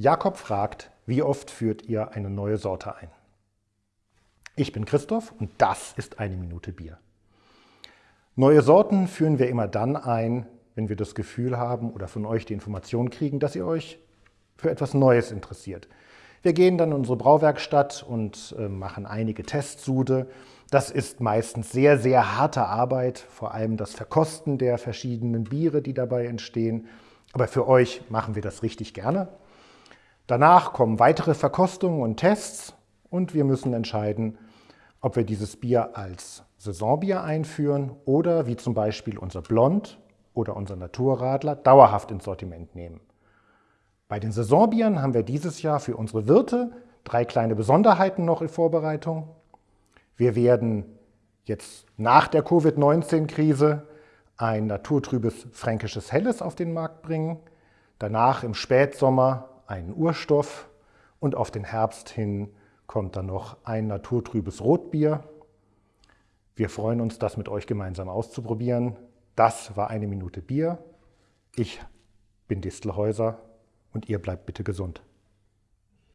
Jakob fragt, wie oft führt ihr eine neue Sorte ein? Ich bin Christoph und das ist eine Minute Bier. Neue Sorten führen wir immer dann ein, wenn wir das Gefühl haben oder von euch die Information kriegen, dass ihr euch für etwas Neues interessiert. Wir gehen dann in unsere Brauwerkstatt und äh, machen einige Testsude. Das ist meistens sehr, sehr harte Arbeit, vor allem das Verkosten der verschiedenen Biere, die dabei entstehen. Aber für euch machen wir das richtig gerne. Danach kommen weitere Verkostungen und Tests und wir müssen entscheiden, ob wir dieses Bier als Saisonbier einführen oder wie zum Beispiel unser Blond oder unser Naturradler dauerhaft ins Sortiment nehmen. Bei den Saisonbieren haben wir dieses Jahr für unsere Wirte drei kleine Besonderheiten noch in Vorbereitung. Wir werden jetzt nach der Covid-19-Krise ein naturtrübes fränkisches Helles auf den Markt bringen, danach im Spätsommer einen Urstoff und auf den Herbst hin kommt dann noch ein naturtrübes Rotbier. Wir freuen uns, das mit euch gemeinsam auszuprobieren. Das war eine Minute Bier. Ich bin Distelhäuser und ihr bleibt bitte gesund.